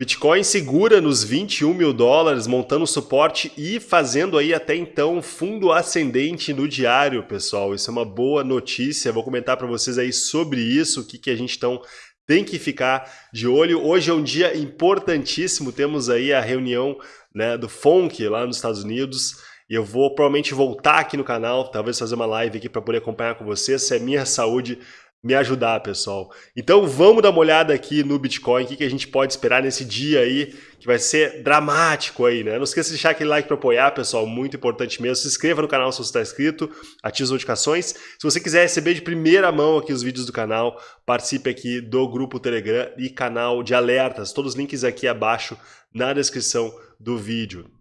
Bitcoin segura nos 21 mil dólares, montando suporte e fazendo aí até então fundo ascendente no diário, pessoal. Isso é uma boa notícia. Vou comentar para vocês aí sobre isso, o que, que a gente então tem que ficar de olho. Hoje é um dia importantíssimo, temos aí a reunião né, do FONC lá nos Estados Unidos. E eu vou provavelmente voltar aqui no canal, talvez fazer uma live aqui para poder acompanhar com vocês, se é minha saúde me ajudar, pessoal. Então vamos dar uma olhada aqui no Bitcoin, o que, que a gente pode esperar nesse dia aí, que vai ser dramático aí, né? Não esqueça de deixar aquele like para apoiar, pessoal, muito importante mesmo. Se inscreva no canal se você está inscrito, ative as notificações. Se você quiser receber de primeira mão aqui os vídeos do canal, participe aqui do grupo Telegram e canal de alertas. Todos os links aqui abaixo na descrição do vídeo.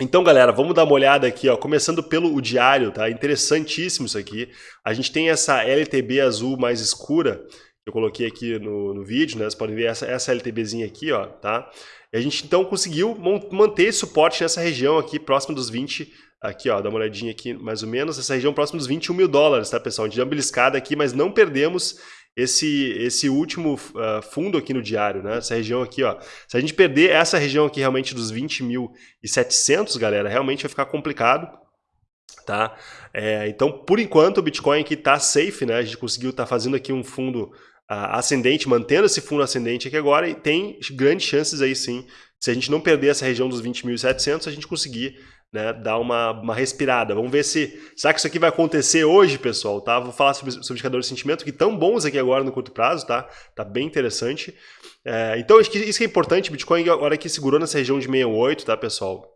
Então, galera, vamos dar uma olhada aqui, ó, começando pelo o diário, tá? Interessantíssimo isso aqui. A gente tem essa LTB azul mais escura, que eu coloquei aqui no, no vídeo, né? Vocês podem ver essa, essa LTBzinha aqui, ó, tá? E a gente, então, conseguiu manter suporte nessa região aqui, próximo dos 20, aqui, ó, dá uma olhadinha aqui, mais ou menos, essa região próximo dos 21 mil dólares, tá, pessoal? A gente deu uma beliscada aqui, mas não perdemos esse, esse último uh, fundo aqui no diário, né? Essa região aqui, ó. Se a gente perder essa região aqui realmente dos 20.700, galera, realmente vai ficar complicado, tá? É, então, por enquanto, o Bitcoin aqui tá safe, né? A gente conseguiu estar tá fazendo aqui um fundo uh, ascendente, mantendo esse fundo ascendente aqui agora e tem grandes chances aí sim, se a gente não perder essa região dos 20.700, a gente conseguir né, dar uma, uma respirada. Vamos ver se. Será que isso aqui vai acontecer hoje, pessoal? Tá? Vou falar sobre, sobre indicadores de sentimento, que estão bons aqui agora no curto prazo, tá? Tá bem interessante. É, então, isso que é importante. Bitcoin agora aqui segurou nessa região de 68, tá, pessoal?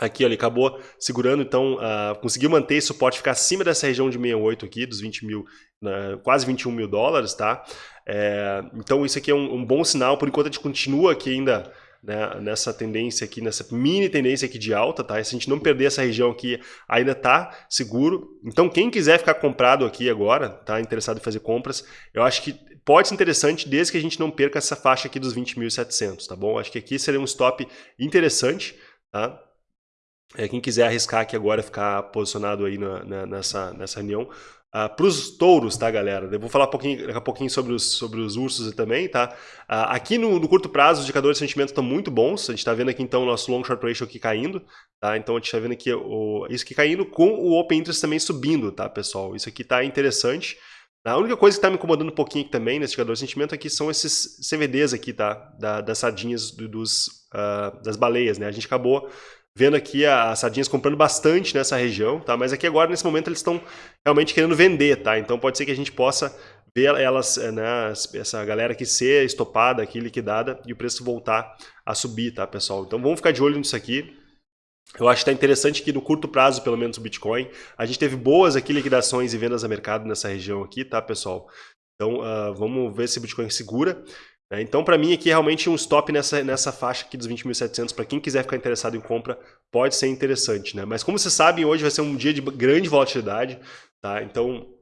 Aqui, ó, ele acabou segurando, então uh, conseguiu manter esse suporte, ficar acima dessa região de 68 aqui, dos 20 mil, uh, quase 21 mil dólares, tá? É, então isso aqui é um, um bom sinal, por enquanto a gente continua aqui ainda né, nessa tendência aqui, nessa mini tendência aqui de alta, tá? Se a gente não perder essa região aqui, ainda tá seguro. Então, quem quiser ficar comprado aqui agora, tá interessado em fazer compras, eu acho que pode ser interessante desde que a gente não perca essa faixa aqui dos 20.700, tá bom? Acho que aqui seria um stop interessante, tá? É, quem quiser arriscar aqui agora, ficar posicionado aí na, na, nessa, nessa reunião, Uh, ah, para os touros, tá, galera? Eu vou falar um daqui a pouquinho sobre os, sobre os ursos também, tá? Uh, aqui no, no, curto prazo, os indicadores de sentimento estão muito bons. A gente está vendo aqui, então, o nosso long short ratio aqui caindo, tá? Então, a gente está vendo aqui o, isso aqui caindo com o open interest também subindo, tá, pessoal? Isso aqui está interessante. A única coisa que está me incomodando um pouquinho aqui também nesse indicador de sentimento aqui são esses CVDs aqui, tá? Da, das sardinhas do, dos, uh, das baleias, né? A gente acabou vendo aqui as sardinhas comprando bastante nessa região, tá? Mas aqui agora, nesse momento, eles estão realmente querendo vender, tá? Então pode ser que a gente possa ver elas, eh, né, essa galera aqui ser estopada aqui, liquidada, e o preço voltar a subir, tá, pessoal? Então vamos ficar de olho nisso aqui. Eu acho que está interessante que no curto prazo, pelo menos o Bitcoin, a gente teve boas aqui liquidações e vendas a mercado nessa região aqui, tá, pessoal? Então uh, vamos ver se o Bitcoin segura. É, então, para mim, aqui realmente um stop nessa, nessa faixa aqui dos 20.700, para quem quiser ficar interessado em compra, pode ser interessante. Né? Mas como vocês sabem, hoje vai ser um dia de grande volatilidade, tá? então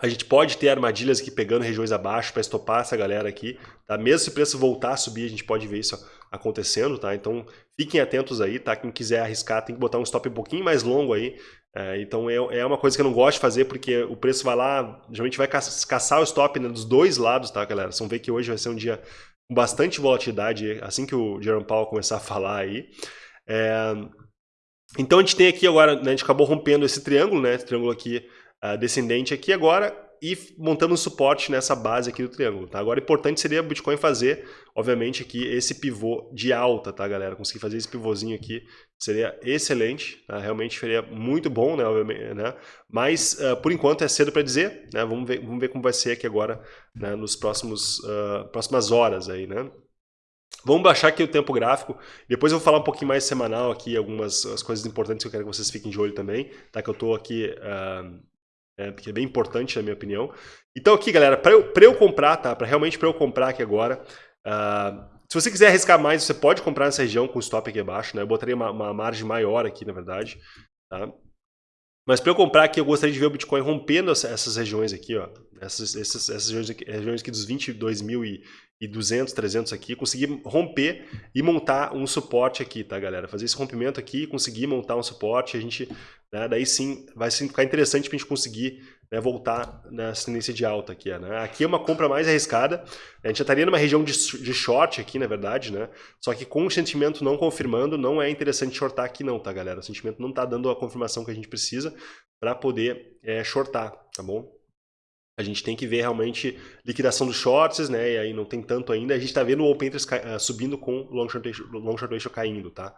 a gente pode ter armadilhas aqui pegando regiões abaixo para estopar essa galera aqui. Tá? Mesmo se o preço voltar a subir, a gente pode ver isso acontecendo. Tá? Então fiquem atentos aí, tá? quem quiser arriscar tem que botar um stop um pouquinho mais longo aí, é, então é, é uma coisa que eu não gosto de fazer porque o preço vai lá, geralmente vai caçar o stop né, dos dois lados, tá, galera? Vocês vão ver que hoje vai ser um dia com bastante volatilidade, assim que o Jerome Powell começar a falar aí. É, então a gente tem aqui agora, né, a gente acabou rompendo esse triângulo, né? Esse triângulo aqui uh, descendente aqui agora e montando um suporte nessa base aqui do triângulo, tá? Agora, importante seria o Bitcoin fazer, obviamente, aqui esse pivô de alta, tá, galera? Conseguir fazer esse pivôzinho aqui seria excelente, tá? realmente seria muito bom, né, obviamente, né? Mas, uh, por enquanto, é cedo para dizer, né? Vamos ver, vamos ver como vai ser aqui agora, né, nos próximos, uh, próximas horas aí, né? Vamos baixar aqui o tempo gráfico, depois eu vou falar um pouquinho mais semanal aqui, algumas as coisas importantes que eu quero que vocês fiquem de olho também, tá? Que eu estou aqui... Uh, é, que é bem importante na minha opinião. Então aqui, galera, para eu, eu comprar, tá? Para realmente para eu comprar aqui agora, uh, se você quiser arriscar mais, você pode comprar nessa região com stop aqui abaixo, né? Eu botaria uma, uma margem maior aqui, na verdade, tá? Mas para eu comprar aqui, eu gostaria de ver o Bitcoin rompendo essas regiões aqui, ó, essas, essas, essas regiões, aqui, dos 22.200, 300 aqui, conseguir romper e montar um suporte aqui, tá, galera? Fazer esse rompimento aqui, conseguir montar um suporte, a gente, né, daí sim, vai ficar interessante para a gente conseguir né, voltar nessa tendência de alta aqui. Né? Aqui é uma compra mais arriscada, a gente já estaria numa região de, de short aqui, na verdade, né? só que com o sentimento não confirmando, não é interessante shortar aqui não, tá galera? O sentimento não está dando a confirmação que a gente precisa para poder é, shortar, tá bom? A gente tem que ver realmente liquidação dos shorts, né? E aí não tem tanto ainda. A gente está vendo o open interest uh, subindo com o long short, ratio, long short ratio caindo, tá?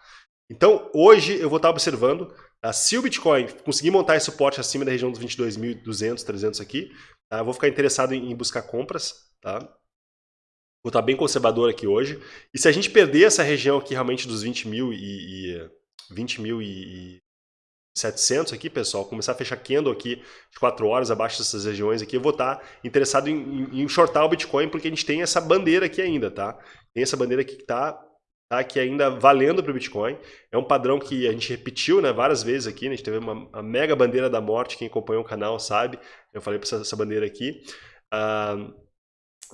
Então, hoje eu vou estar observando tá? se o Bitcoin conseguir montar esse suporte acima da região dos 22.200, 300 aqui, tá? eu vou ficar interessado em, buscar compras, tá? Vou estar bem conservador aqui hoje. E se a gente perder essa região aqui realmente dos 20 mil e, e 20 mil e 700 aqui, pessoal, começar a fechar candle aqui de 4 horas abaixo dessas regiões aqui, eu vou estar interessado em, em, shortar o Bitcoin porque a gente tem essa bandeira aqui ainda, tá? Tem essa bandeira aqui que está tá? que ainda valendo para o Bitcoin. É um padrão que a gente repetiu né, várias vezes aqui, né? a gente teve uma, uma mega bandeira da morte, quem acompanhou o canal sabe, eu falei para essa, essa, bandeira aqui. Uh,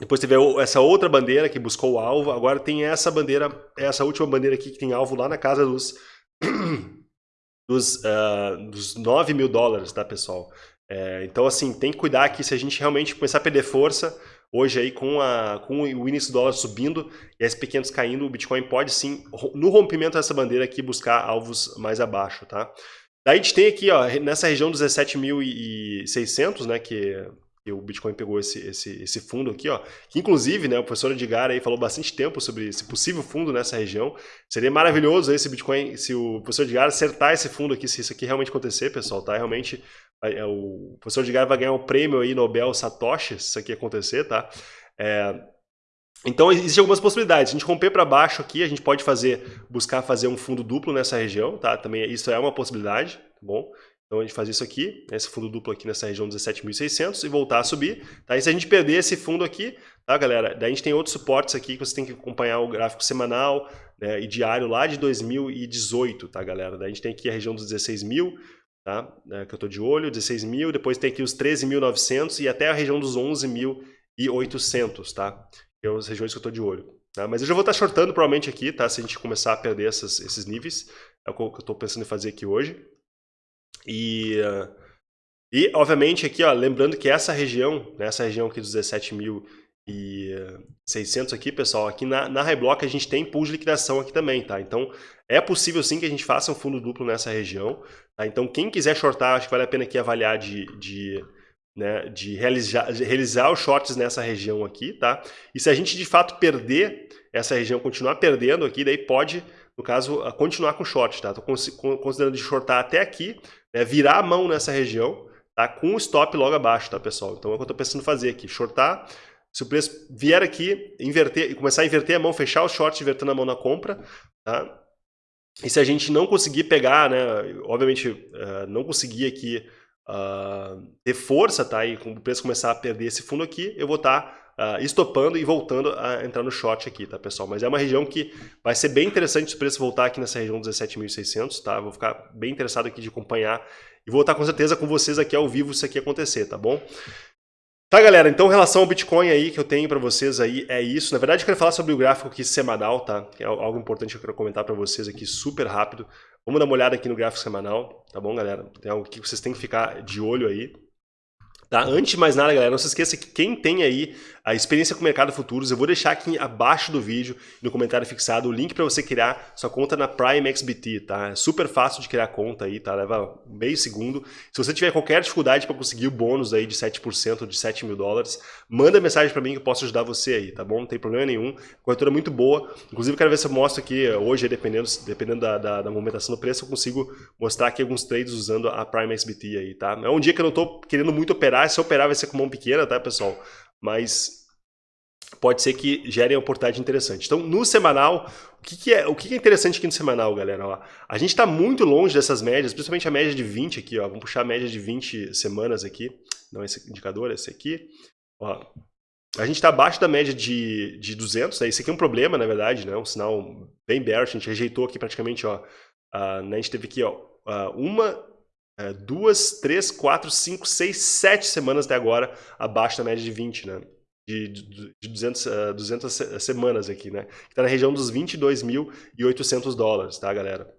depois teve essa outra bandeira que buscou o alvo, agora tem essa bandeira, essa última bandeira aqui que tem alvo lá na casa dos, dos, uh, dos 9 mil dólares, tá pessoal? É, então assim, tem que cuidar que se a gente realmente começar a perder força, Hoje aí com, a, com o índice do dólar subindo e pequenos caindo, o Bitcoin pode sim, no rompimento dessa bandeira aqui, buscar alvos mais abaixo, tá? Daí a gente tem aqui, ó, nessa região dos 17.600, né, que, que, o Bitcoin pegou esse, esse, esse fundo aqui, ó, que inclusive, né, o professor Edgar aí falou bastante tempo sobre esse possível fundo nessa região. Seria maravilhoso esse Bitcoin, se o professor Edgar acertar esse fundo aqui, se isso aqui realmente acontecer, pessoal, tá? Realmente é, o professor Edgar vai ganhar um prêmio aí Nobel Satoshi, se isso aqui acontecer, tá? É, então existem algumas possibilidades. Se a gente romper para baixo aqui, a gente pode fazer, buscar fazer um fundo duplo nessa região, tá? Também isso é uma possibilidade, tá bom? Então a gente faz isso aqui, esse fundo duplo aqui nessa região 17.600 e voltar a subir. Tá? E se a gente perder esse fundo aqui, tá galera? Daí a gente tem outros suportes aqui que você tem que acompanhar o gráfico semanal né, e diário lá de 2018, tá galera? Daí a gente tem aqui a região dos 16 mil, tá? É, que eu estou de olho, 16 mil, depois tem aqui os 13.900 e até a região dos 11.800, tá? Que são as regiões que eu estou de olho. Tá? Mas eu já vou estar tá shortando provavelmente aqui, tá? Se a gente começar a perder essas, esses níveis, é o que eu estou pensando em fazer aqui hoje. E, e obviamente aqui, ó, lembrando que essa região, né, região aqui dos 17 mil e 600 aqui, pessoal, aqui na, na Highblock a gente tem pool de liquidação aqui também, tá? Então, é possível sim que a gente faça um fundo duplo nessa região, tá? Então, quem quiser shortar, acho que vale a pena aqui avaliar de, de, né, de realizar, de realizar os shorts nessa região aqui, tá? E se a gente de fato perder essa região, continuar perdendo aqui, daí pode, no caso, continuar com short, tá? Tô considerando de shortar até aqui, né, virar a mão nessa região, tá? Com o stop logo abaixo, tá, pessoal? Então, é o que eu tô pensando fazer aqui, shortar se o preço vier aqui, inverter, começar a inverter a mão, fechar o short, invertendo a mão na compra, tá? E se a gente não conseguir pegar, né, obviamente uh, não conseguir aqui uh, ter força, tá? E o preço começar a perder esse fundo aqui, eu vou estar tá, uh, estopando e voltando a entrar no short aqui, tá, pessoal? Mas é uma região que vai ser bem interessante se o preço voltar aqui nessa região 17.600, tá? Vou ficar bem interessado aqui de acompanhar e vou estar com certeza com vocês aqui ao vivo se isso aqui acontecer, tá bom? Tá, galera, então em relação ao Bitcoin aí que eu tenho para vocês aí é isso. Na verdade, eu quero falar sobre o gráfico aqui semanal, tá? Que é algo importante que eu quero comentar para vocês aqui super rápido. Vamos dar uma olhada aqui no gráfico semanal, tá bom, galera? Tem algo que vocês têm que ficar de olho aí. Tá? Antes de mais nada, galera, não se esqueça que quem tem aí a experiência com o mercado futuros, eu vou deixar aqui abaixo do vídeo, no comentário fixado, o link para você criar sua conta na Prime XBT, tá? É super fácil de criar conta aí, tá? Leva meio segundo. Se você tiver qualquer dificuldade para conseguir o bônus aí de 7% de 7 mil dólares, manda mensagem para mim que eu posso ajudar você aí, tá bom? Não tem problema nenhum. Corretora muito boa. Inclusive, quero ver se eu mostro aqui hoje, dependendo, dependendo da, da, da movimentação do preço, eu consigo mostrar aqui alguns trades usando a Prime XBT aí, tá? É um dia que eu não estou querendo muito operar, se eu operar vai ser com mão pequena, tá, pessoal? Mas pode ser que gerem uma oportunidade interessante. Então, no semanal, o que, que é, o que, que, é interessante aqui no semanal, galera? Ó, a gente está muito longe dessas médias, principalmente a média de 20 aqui. Ó, vamos puxar a média de 20 semanas aqui. Não esse indicador, esse aqui. Ó, a gente está abaixo da média de, de 200. Né? Esse aqui é um problema, na verdade, né? um sinal bem bearish. A gente rejeitou aqui praticamente. Ó, uh, né? A gente teve aqui ó, uh, uma é, duas, três, quatro, cinco, seis, sete semanas até agora abaixo da média de 20, né? De, de, de 200, uh, 200 semanas aqui, né? Está na região dos 22.800 dólares, tá, galera?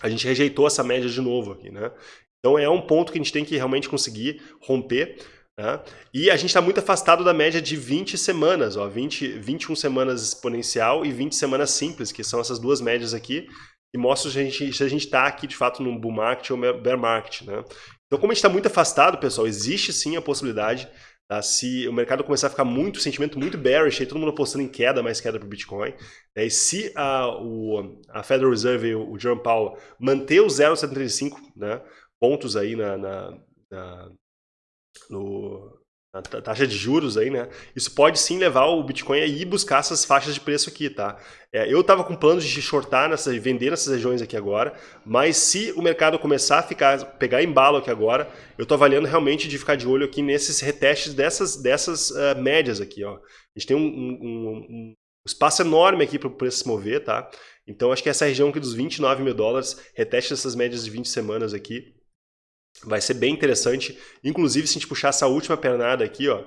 A gente rejeitou essa média de novo aqui, né? Então é um ponto que a gente tem que realmente conseguir romper. Né? E a gente está muito afastado da média de 20 semanas, ó, 20, 21 semanas exponencial e 20 semanas simples, que são essas duas médias aqui, que mostram se a gente está aqui de fato num bull market ou bear market. Né? Então, como a gente está muito afastado, pessoal, existe sim a possibilidade, tá? se o mercado começar a ficar muito, sentimento muito bearish, aí todo mundo apostando em queda, mais queda para o Bitcoin, né? e se a, o, a Federal Reserve, o Jerome Powell, manter o 0,75 né, pontos aí na, na, na no, a taxa de juros aí, né? Isso pode sim levar o Bitcoin a ir buscar essas faixas de preço aqui, tá? É, eu estava com planos de shortar, nessa, vender nessas regiões aqui agora, mas se o mercado começar a ficar, pegar embalo aqui agora, eu estou avaliando realmente de ficar de olho aqui nesses retestes dessas, dessas uh, médias aqui, ó. A gente tem um, um, um espaço enorme aqui para o preço se mover, tá? Então acho que essa região aqui dos 29 mil dólares, reteste essas médias de 20 semanas aqui, Vai ser bem interessante. Inclusive, se a gente puxar essa última pernada aqui, ó,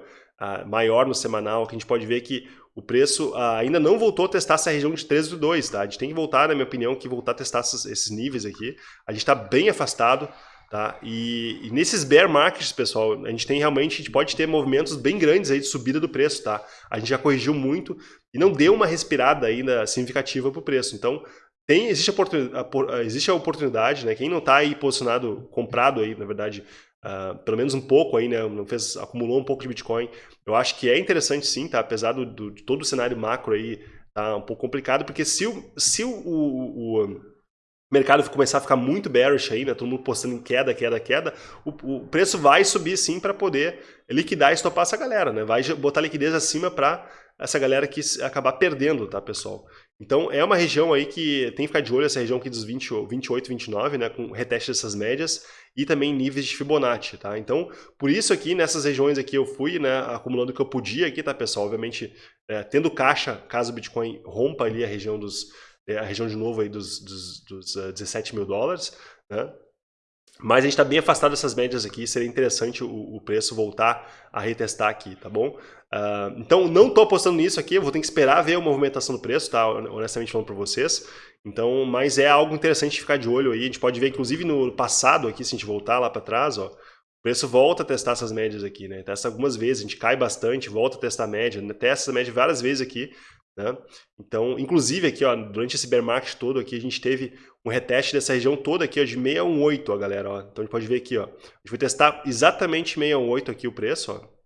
maior no semanal, que a gente pode ver que o preço ainda não voltou a testar essa região de 13,2, tá? A gente tem que voltar, na minha opinião, que voltar a testar esses, níveis aqui. A gente está bem afastado, tá? E, e, nesses bear markets, pessoal, a gente tem realmente, a gente pode ter movimentos bem grandes aí de subida do preço, tá? A gente já corrigiu muito e não deu uma respirada ainda significativa para o preço. Então, tem, existe, a oportunidade, existe a oportunidade, né? Quem não está aí posicionado, comprado aí, na verdade, uh, pelo menos um pouco aí, né? Não fez, acumulou um pouco de Bitcoin. Eu acho que é interessante sim, tá? Apesar do, do de todo o cenário macro aí tá um pouco complicado, porque se o, se o, o, o mercado começar a ficar muito bearish aí, né? Todo mundo postando em queda, queda, queda, o, o preço vai subir sim para poder liquidar e estopar essa galera, né? Vai botar liquidez acima para essa galera que acabar perdendo, tá, pessoal? Então, é uma região aí que tem que ficar de olho, essa região aqui dos 20, 28, 29, né, com reteste dessas médias e também níveis de Fibonacci, tá? Então, por isso aqui, nessas regiões aqui eu fui, né, acumulando o que eu podia aqui, tá, pessoal? Obviamente, é, tendo caixa, caso o Bitcoin rompa ali a região dos, é, a região de novo aí dos, dos, dos uh, 17 mil dólares, né? Mas a gente está bem afastado dessas médias aqui, seria interessante o, o, preço voltar a retestar aqui, tá bom? Uh, então, não estou apostando nisso aqui, eu vou ter que esperar ver a movimentação do preço, tá? Honestamente falando para vocês. Então, mas é algo interessante ficar de olho aí. A gente pode ver, inclusive, no passado aqui, se a gente voltar lá para trás, ó, o preço volta a testar essas médias aqui, né? Testa algumas vezes, a gente cai bastante, volta a testar a média, né? testa essa média várias vezes aqui, né? Então, inclusive aqui, ó, durante esse bear market todo aqui, a gente teve um reteste dessa região toda aqui ó, de 618, ó, galera. Ó. Então a gente pode ver aqui, ó. A gente vai testar exatamente 618 aqui o preço, ó.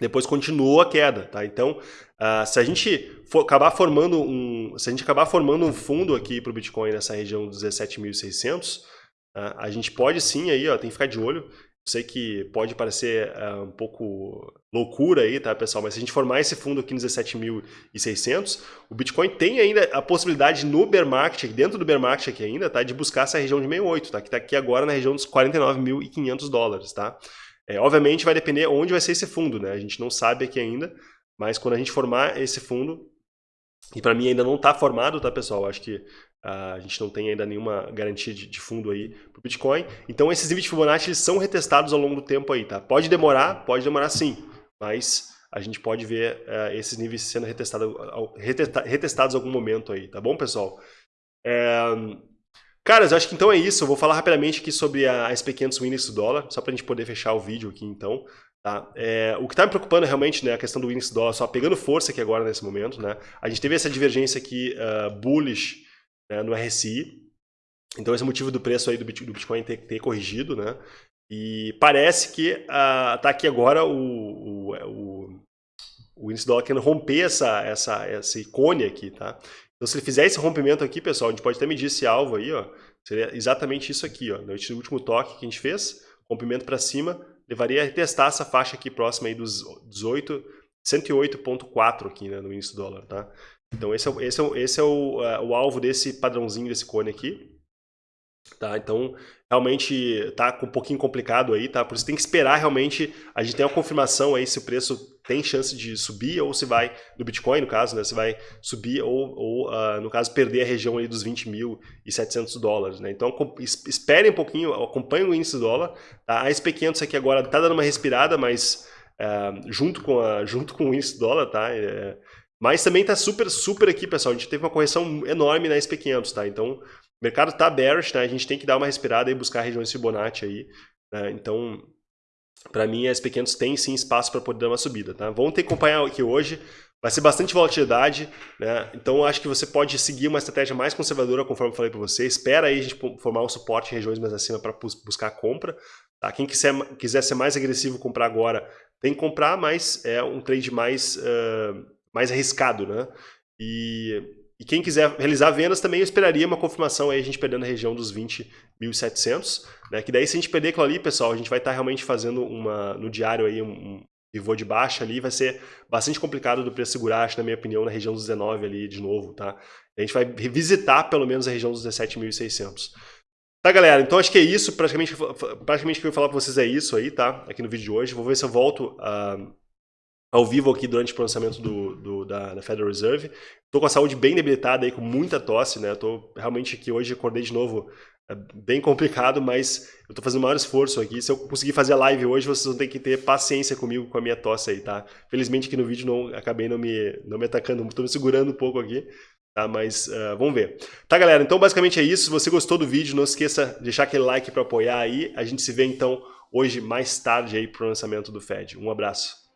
Depois continuou a queda, tá? Então, uh, se a gente for acabar formando um, se a gente acabar formando um fundo aqui para o Bitcoin nessa região dos 17.600, uh, a gente pode sim aí, ó, tem que ficar de olho sei que pode parecer uh, um pouco loucura aí, tá, pessoal? Mas se a gente formar esse fundo aqui nos 17.600, o Bitcoin tem ainda a possibilidade no bear market, dentro do bear market aqui ainda, tá, de buscar essa região de 68, tá? Que está aqui agora na região dos 49.500 dólares, tá? É, obviamente vai depender onde vai ser esse fundo, né? A gente não sabe aqui ainda, mas quando a gente formar esse fundo, e para mim ainda não está formado, tá, pessoal? Acho que a gente não tem ainda nenhuma garantia de, de fundo aí para o Bitcoin. Então esses níveis de Fibonacci eles são retestados ao longo do tempo aí, tá? Pode demorar, pode demorar sim, mas a gente pode ver uh, esses níveis sendo retestado, retesta, retestados em algum momento aí, tá bom, pessoal? É... Caras, eu acho que então é isso. Eu vou falar rapidamente aqui sobre a, a SP500 Index do dólar, só para a gente poder fechar o vídeo aqui então. Tá? É, o que está me preocupando realmente né, a questão do índice dólar só pegando força aqui agora nesse momento. Né? A gente teve essa divergência aqui uh, bullish né, no RSI. Então esse é o motivo do preço aí do Bitcoin ter, ter corrigido, né? E parece que uh, aqui agora o, o, o, o índice dólar querendo romper essa, essa, essa icone aqui, tá? Então se ele fizer esse rompimento aqui, pessoal, a gente pode até medir esse alvo aí, ó. Seria exatamente isso aqui, ó. No último toque que a gente fez, rompimento para cima, levaria a testar essa faixa aqui próxima aí dos 18, 108.4 aqui, né, no índice dólar, tá? Então esse é, esse é, esse é o, uh, o alvo desse padrãozinho desse cone aqui. Tá, então, realmente tá um pouquinho complicado aí, tá? Por isso tem que esperar realmente, a gente tem a confirmação aí se o preço tem chance de subir ou se vai, no Bitcoin no caso, né, se vai subir ou, ou uh, no caso, perder a região ali dos 20.700 dólares. Né? Então esperem um pouquinho, acompanhem o índice do dólar. Tá? A SP500 aqui agora está dando uma respirada, mas uh, junto, com a, junto com o índice do dólar, tá? É, mas também está super, super aqui, pessoal. A gente teve uma correção enorme na SP500, tá? Então, o mercado está bearish, tá? A gente tem que dar uma respirada e buscar regiões Fibonacci aí. Né? Então, para mim, as pequenas têm sim espaço para poder dar uma subida. Tá? Vamos ter que acompanhar aqui hoje. Vai ser bastante volatilidade, né? então acho que você pode seguir uma estratégia mais conservadora, conforme eu falei para você. Espera aí a gente formar um suporte em regiões mais acima para buscar compra. Tá? Quem quiser, quiser ser mais agressivo comprar agora, tem que comprar, mas é um trade mais, uh, mais arriscado. Né? E e quem quiser realizar vendas também eu esperaria uma confirmação aí, a gente perdendo a região dos 20.700, né? Que daí se a gente perder aquilo ali, pessoal, a gente vai estar tá realmente fazendo uma, no diário aí um, pivô de baixa ali, vai ser bastante complicado do preço segurar, acho, na minha opinião, na região dos 19 ali de novo, tá? A gente vai revisitar pelo menos a região dos 17.600. Tá, galera? Então acho que é isso, praticamente, praticamente o que eu vou falar para vocês é isso aí, tá? Aqui no vídeo de hoje. Vou ver se eu volto a... Uh, ao vivo aqui durante o pronunciamento do, do da, da, Federal Reserve. Estou com a saúde bem debilitada aí, com muita tosse, né? Estou realmente aqui hoje, acordei de novo é bem complicado, mas eu estou fazendo o maior esforço aqui. Se eu conseguir fazer a live hoje, vocês vão ter que ter paciência comigo com a minha tosse aí, tá? Felizmente aqui no vídeo não acabei não me, não me atacando, estou me segurando um pouco aqui, tá? Mas uh, vamos ver. Tá, galera? Então basicamente é isso. Se você gostou do vídeo, não esqueça de deixar aquele like para apoiar aí. A gente se vê então hoje mais tarde aí para o lançamento do Fed. Um abraço.